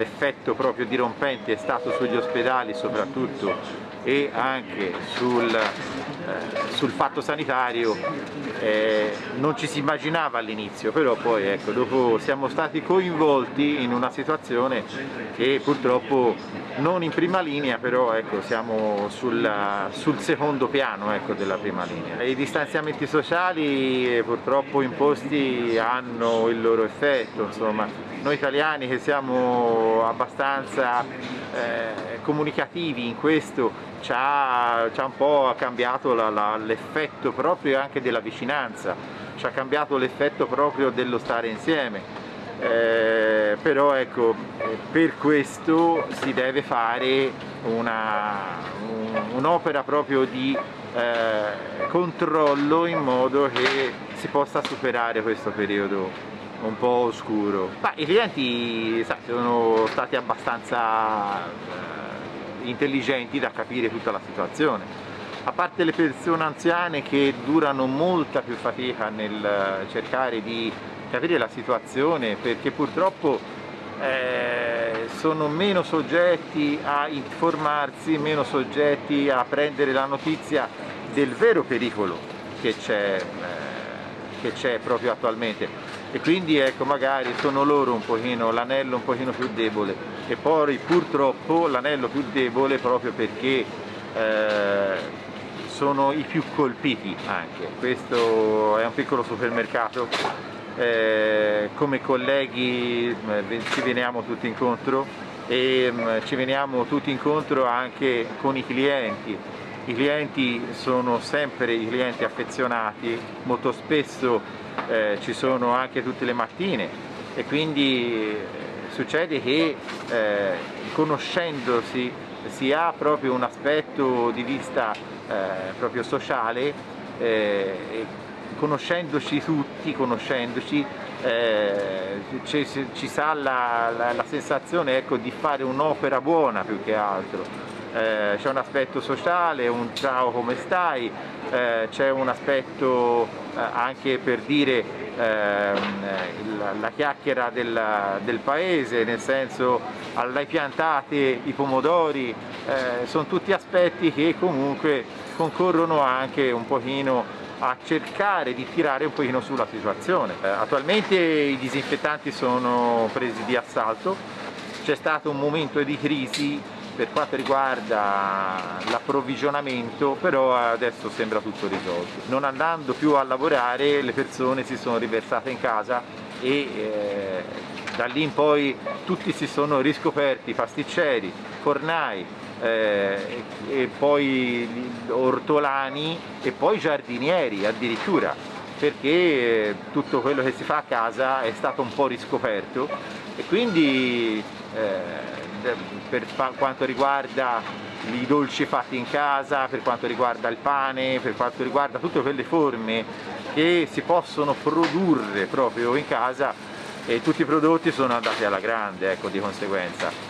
L'effetto proprio dirompente è stato sugli ospedali soprattutto e anche sul, eh, sul fatto sanitario eh, non ci si immaginava all'inizio, però poi ecco, dopo siamo stati coinvolti in una situazione che purtroppo non in prima linea, però ecco, siamo sul, sul secondo piano ecco, della prima linea. I distanziamenti sociali eh, purtroppo imposti hanno il loro effetto, insomma, noi italiani che siamo abbastanza eh, comunicativi in questo ci ha, ci ha un po' cambiato l'effetto proprio anche della vicinanza, ci ha cambiato l'effetto proprio dello stare insieme. Eh, però ecco, per questo si deve fare un'opera un proprio di eh, controllo in modo che si possa superare questo periodo un po' oscuro. Ma i clienti sa, sono stati abbastanza eh, intelligenti da capire tutta la situazione. A parte le persone anziane che durano molta più fatica nel cercare di capire la situazione perché purtroppo eh, sono meno soggetti a informarsi, meno soggetti a prendere la notizia del vero pericolo che c'è eh, proprio attualmente e quindi ecco magari sono loro un pochino l'anello un pochino più debole. E poi purtroppo l'anello più debole proprio perché eh, sono i più colpiti anche. Questo è un piccolo supermercato. Eh, come colleghi eh, ci veniamo tutti incontro e mh, mm, ci veniamo tutti incontro anche con i clienti. I clienti sono sempre i clienti affezionati. Molto spesso eh, ci sono anche tutte le mattine. E quindi eh, succede che eh, conoscendosi si ha proprio un aspetto di vista eh, proprio sociale eh, conoscendoci tutti, conoscendoci eh, ci, ci, sa la, la, la sensazione ecco, di fare un'opera buona più che altro eh, c'è un aspetto sociale, un ciao come stai, eh, c'è un aspetto eh, anche per dire ehm, la, la, chiacchiera del, del, paese, nel senso l'hai piantate i pomodori, eh, sono tutti aspetti che comunque concorrono anche un pochino a cercare di tirare un pochino sulla situazione. Eh, attualmente i disinfettanti sono presi di assalto, c'è stato un momento di crisi per quanto riguarda l'approvvigionamento però adesso sembra tutto risolto. Non andando più a lavorare le persone si sono riversate in casa e eh, da lì in poi tutti si sono riscoperti pasticceri, fornai, eh, e poi ortolani e poi giardinieri addirittura perché tutto quello che si fa a casa è stato un po' riscoperto e quindi eh, per quanto riguarda i dolci fatti in casa, per quanto riguarda il pane, per quanto riguarda tutte quelle forme che si possono produrre proprio in casa e tutti i prodotti sono andati alla grande ecco, di conseguenza.